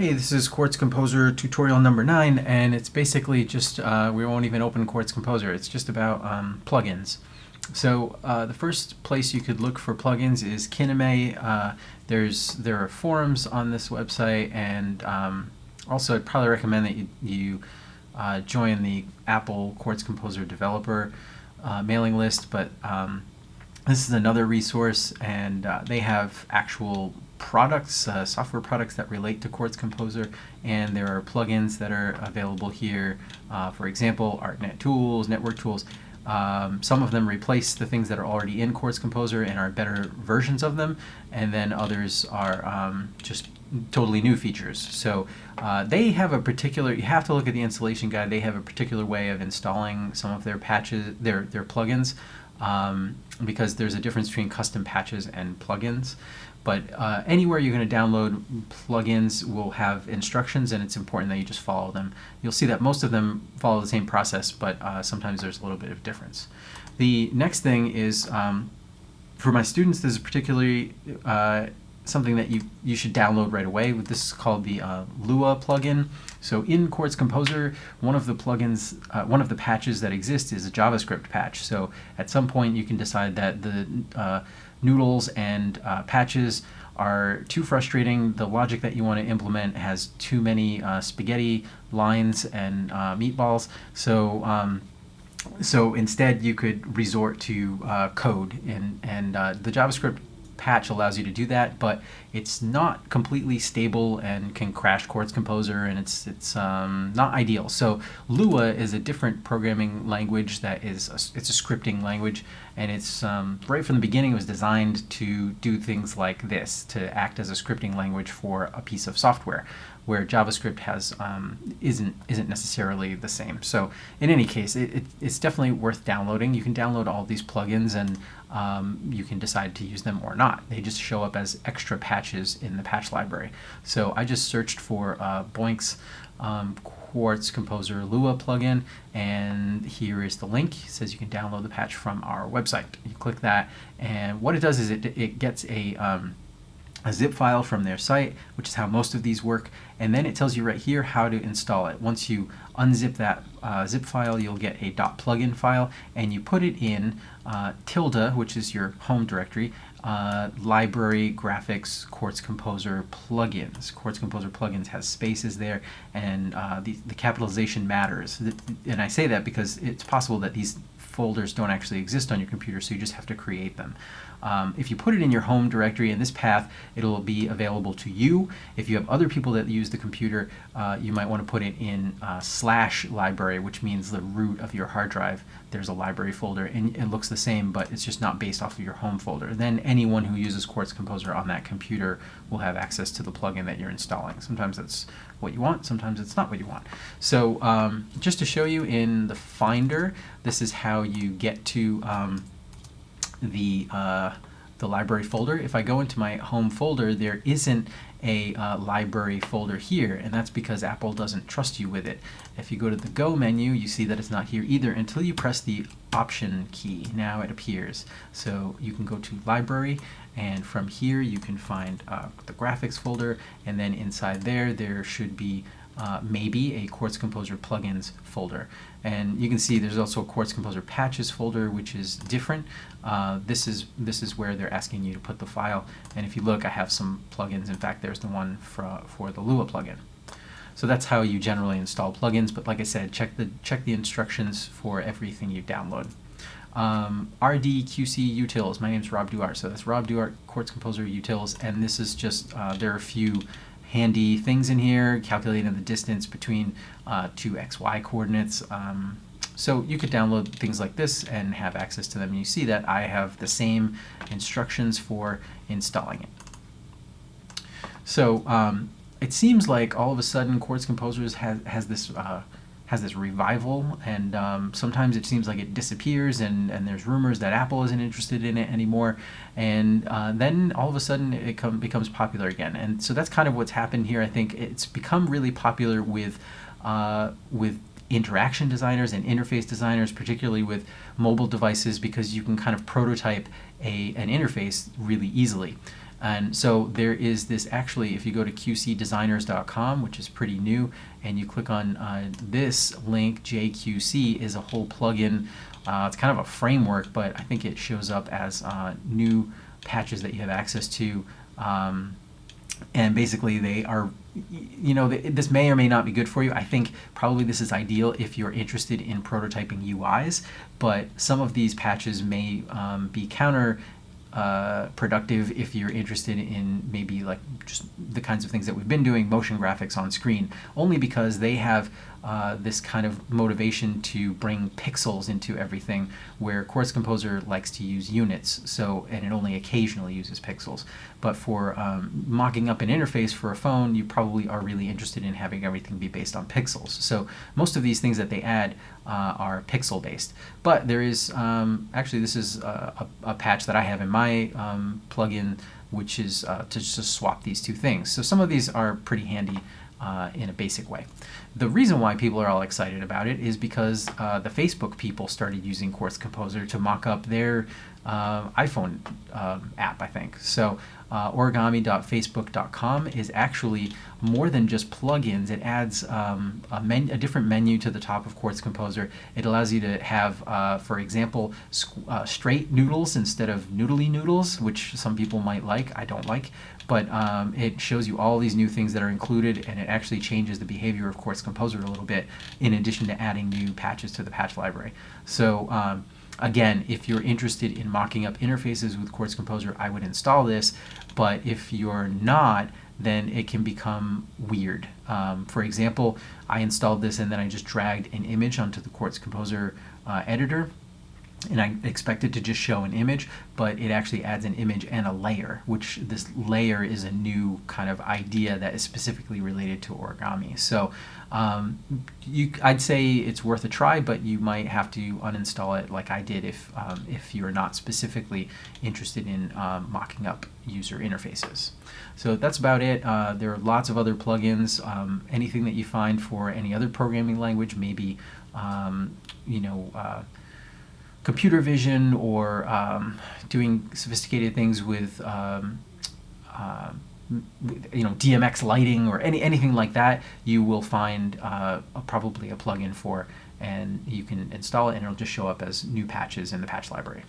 Hey, this is Quartz Composer tutorial number 9, and it's basically just, uh, we won't even open Quartz Composer, it's just about um, plugins. So uh, the first place you could look for plugins is Kineme. Uh, there's There are forums on this website, and um, also I'd probably recommend that you, you uh, join the Apple Quartz Composer developer uh, mailing list, but um, this is another resource, and uh, they have actual products, uh, software products that relate to Quartz Composer, and there are plugins that are available here. Uh, for example, ArtNet Tools, Network Tools. Um, some of them replace the things that are already in Quartz Composer and are better versions of them, and then others are um, just totally new features. So uh, they have a particular, you have to look at the installation guide, they have a particular way of installing some of their patches, their, their plugins um, because there's a difference between custom patches and plugins. But uh, anywhere you're going to download plugins will have instructions and it's important that you just follow them. You'll see that most of them follow the same process, but uh, sometimes there's a little bit of difference. The next thing is, um, for my students, this is particularly uh, something that you, you should download right away. This is called the uh, Lua plugin. So in Quartz Composer, one of the plugins, uh, one of the patches that exists is a JavaScript patch. So at some point you can decide that the uh, noodles and uh, patches are too frustrating. The logic that you want to implement has too many uh, spaghetti lines and uh, meatballs. So um, so instead you could resort to code and, and the JavaScript patch allows you to do that, but it's not completely stable and can crash Quartz Composer, and it's it's um, not ideal. So Lua is a different programming language that is a, it's a scripting language, and it's um, right from the beginning it was designed to do things like this to act as a scripting language for a piece of software where JavaScript has um, isn't isn't necessarily the same. So in any case, it, it, it's definitely worth downloading. You can download all these plugins and um, you can decide to use them or not. They just show up as extra patches in the patch library. So I just searched for uh, Boinx um, Quartz Composer Lua plugin and here is the link. It says you can download the patch from our website. You click that and what it does is it, it gets a um, a zip file from their site, which is how most of these work, and then it tells you right here how to install it. Once you unzip that uh, zip file, you'll get a dot .plugin file, and you put it in uh, tilde, which is your home directory, uh, library, graphics, Quartz Composer plugins. Quartz Composer plugins has spaces there, and uh, the, the capitalization matters. And I say that because it's possible that these folders don't actually exist on your computer, so you just have to create them. Um, if you put it in your home directory in this path, it'll be available to you. If you have other people that use the computer, uh, you might want to put it in uh, slash library, which means the root of your hard drive. There's a library folder, and it looks the same, but it's just not based off of your home folder. Then anyone who uses Quartz Composer on that computer will have access to the plugin that you're installing. Sometimes that's what you want, sometimes it's not what you want. So um, just to show you in the Finder, this is how you get to um, the, uh, the library folder. If I go into my home folder, there isn't a uh, library folder here, and that's because Apple doesn't trust you with it. If you go to the Go menu, you see that it's not here either until you press the Option key. Now it appears. So you can go to Library, and from here you can find uh, the graphics folder, and then inside there, there should be uh, maybe a Quartz Composer plugins folder. And you can see there's also a Quartz Composer patches folder, which is different. Uh, this is this is where they're asking you to put the file. And if you look, I have some plugins. In fact, there's the one for, for the Lua plugin. So that's how you generally install plugins. But like I said, check the check the instructions for everything you download. Um, RDQC Utils. My name is Rob Duart. So that's Rob Duart, Quartz Composer Utils. And this is just, uh, there are a few handy things in here, calculating the distance between uh, two xy coordinates. Um, so you could download things like this and have access to them. And you see that I have the same instructions for installing it. So um, it seems like all of a sudden Quartz Composers has, has this uh, has this revival, and um, sometimes it seems like it disappears, and, and there's rumors that Apple isn't interested in it anymore, and uh, then all of a sudden it come, becomes popular again. And so that's kind of what's happened here. I think it's become really popular with uh, with interaction designers and interface designers, particularly with mobile devices, because you can kind of prototype a, an interface really easily. And so there is this actually, if you go to qcdesigners.com, which is pretty new, and you click on uh, this link, JQC is a whole plugin. Uh, it's kind of a framework, but I think it shows up as uh, new patches that you have access to. Um, and basically they are you know this may or may not be good for you i think probably this is ideal if you're interested in prototyping uis but some of these patches may um, be counter uh, productive if you're interested in maybe like just the kinds of things that we've been doing, motion graphics on screen, only because they have uh, this kind of motivation to bring pixels into everything where Quartz Composer likes to use units, so and it only occasionally uses pixels. But for um, mocking up an interface for a phone, you probably are really interested in having everything be based on pixels. So most of these things that they add uh, are pixel based. But there is, um, actually this is a, a, a, patch that I have in my um, plugin which is uh, to just swap these two things. So some of these are pretty handy uh, in a basic way. The reason why people are all excited about it is because uh, the Facebook people started using Quartz Composer to mock up their uh, iPhone um, app, I think. So uh, origami.facebook.com is actually more than just plugins. It adds um, a, a, different menu to the top of Quartz Composer. It allows you to have, uh, for example, uh, straight noodles instead of noodly noodles, which some people might like. I don't like. But um, it shows you all these new things that are included, and it actually changes the behavior of Quartz Composer a little bit, in addition to adding new patches to the patch library. So um, Again, if you're interested in mocking up interfaces with Quartz Composer, I would install this, but if you're not, then it can become weird. Um, for example, I installed this and then I just dragged an image onto the Quartz Composer uh, editor and I expect it to just show an image, but it actually adds an image and a layer, which this layer is a new kind of idea that is specifically related to origami. So um, you, I'd say it's worth a try, but you might have to uninstall it like I did if, um, if you're not specifically interested in um, mocking up user interfaces. So that's about it. Uh, there are lots of other plugins. Um, anything that you find for any other programming language, maybe, um, you know, uh, computer vision or um, doing sophisticated things with um, uh, you know DMX lighting or any anything like that, you will find uh, a, probably a plugin for, and you can install it, and it'll just show up as new patches in the patch library.